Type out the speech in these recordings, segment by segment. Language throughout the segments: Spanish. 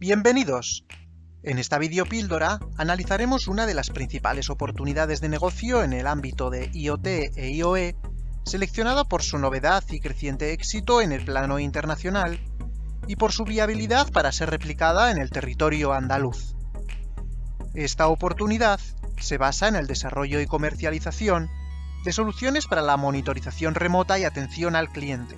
Bienvenidos. En esta videopíldora analizaremos una de las principales oportunidades de negocio en el ámbito de IoT e IoE, seleccionada por su novedad y creciente éxito en el plano internacional y por su viabilidad para ser replicada en el territorio andaluz. Esta oportunidad se basa en el desarrollo y comercialización de soluciones para la monitorización remota y atención al cliente.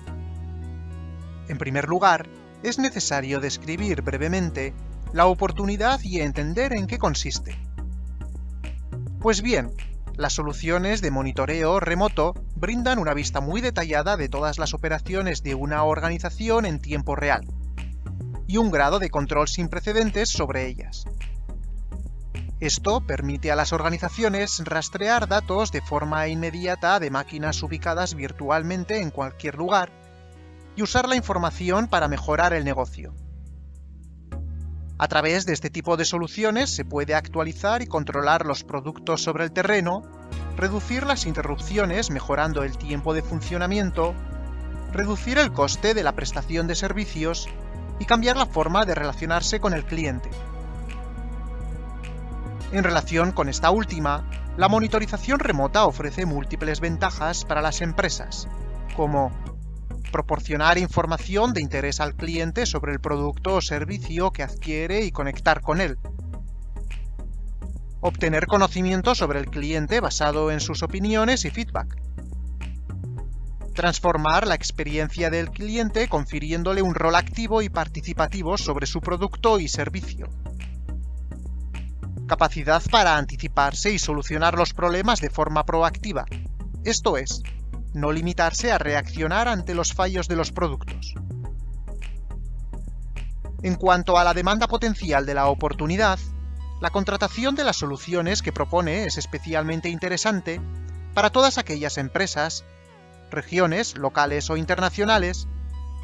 En primer lugar, es necesario describir brevemente la oportunidad y entender en qué consiste. Pues bien, las soluciones de monitoreo remoto brindan una vista muy detallada de todas las operaciones de una organización en tiempo real, y un grado de control sin precedentes sobre ellas. Esto permite a las organizaciones rastrear datos de forma inmediata de máquinas ubicadas virtualmente en cualquier lugar y usar la información para mejorar el negocio. A través de este tipo de soluciones se puede actualizar y controlar los productos sobre el terreno, reducir las interrupciones mejorando el tiempo de funcionamiento, reducir el coste de la prestación de servicios y cambiar la forma de relacionarse con el cliente. En relación con esta última, la monitorización remota ofrece múltiples ventajas para las empresas, como proporcionar información de interés al cliente sobre el producto o servicio que adquiere y conectar con él. Obtener conocimiento sobre el cliente basado en sus opiniones y feedback. Transformar la experiencia del cliente confiriéndole un rol activo y participativo sobre su producto y servicio. Capacidad para anticiparse y solucionar los problemas de forma proactiva, esto es, no limitarse a reaccionar ante los fallos de los productos. En cuanto a la demanda potencial de la oportunidad, la contratación de las soluciones que propone es especialmente interesante para todas aquellas empresas, regiones, locales o internacionales,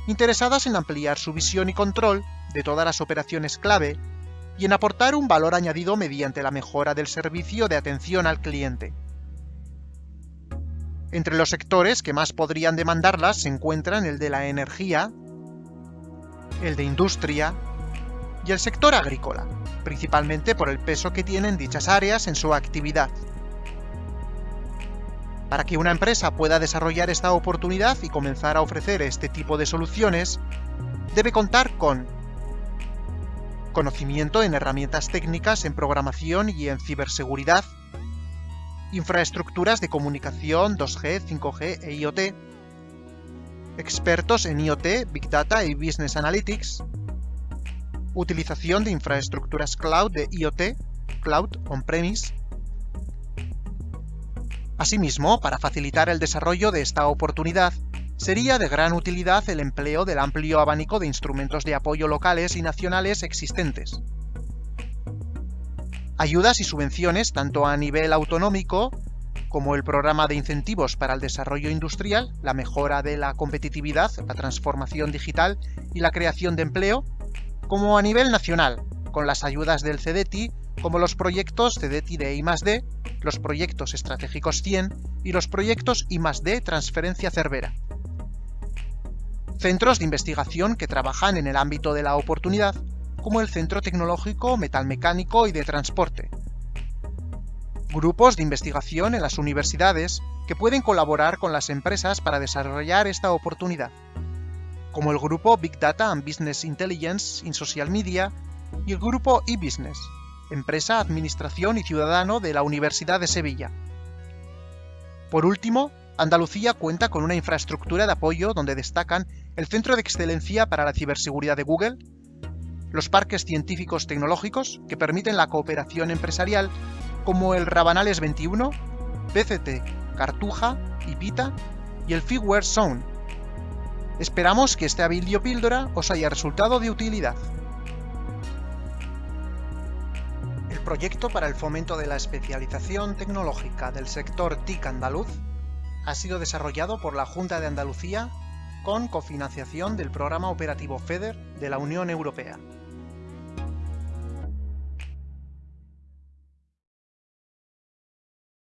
interesadas en ampliar su visión y control de todas las operaciones clave y en aportar un valor añadido mediante la mejora del servicio de atención al cliente. Entre los sectores que más podrían demandarlas se encuentran el de la energía, el de industria y el sector agrícola, principalmente por el peso que tienen dichas áreas en su actividad. Para que una empresa pueda desarrollar esta oportunidad y comenzar a ofrecer este tipo de soluciones, debe contar con conocimiento en herramientas técnicas en programación y en ciberseguridad, infraestructuras de comunicación 2G, 5G e IoT, expertos en IoT, Big Data y Business Analytics, utilización de infraestructuras cloud de IoT, Cloud On-Premise. Asimismo, para facilitar el desarrollo de esta oportunidad, sería de gran utilidad el empleo del amplio abanico de instrumentos de apoyo locales y nacionales existentes, ayudas y subvenciones tanto a nivel autonómico, como el programa de incentivos para el desarrollo industrial, la mejora de la competitividad, la transformación digital y la creación de empleo, como a nivel nacional, con las ayudas del CEDETI, como los proyectos CEDETI de I+D, los proyectos estratégicos 100 y los proyectos I+D Transferencia Cervera. Centros de investigación que trabajan en el ámbito de la oportunidad, como el Centro Tecnológico Metalmecánico y de Transporte. Grupos de investigación en las universidades que pueden colaborar con las empresas para desarrollar esta oportunidad, como el grupo Big Data and Business Intelligence in Social Media y el grupo eBusiness, Empresa, Administración y Ciudadano de la Universidad de Sevilla. Por último, Andalucía cuenta con una infraestructura de apoyo donde destacan el Centro de Excelencia para la Ciberseguridad de Google, los parques científicos tecnológicos que permiten la cooperación empresarial como el Rabanales 21, PCT, Cartuja, Ipita y el Figware Zone. Esperamos que este video píldora os haya resultado de utilidad. El proyecto para el fomento de la especialización tecnológica del sector TIC andaluz ha sido desarrollado por la Junta de Andalucía con cofinanciación del Programa Operativo FEDER de la Unión Europea.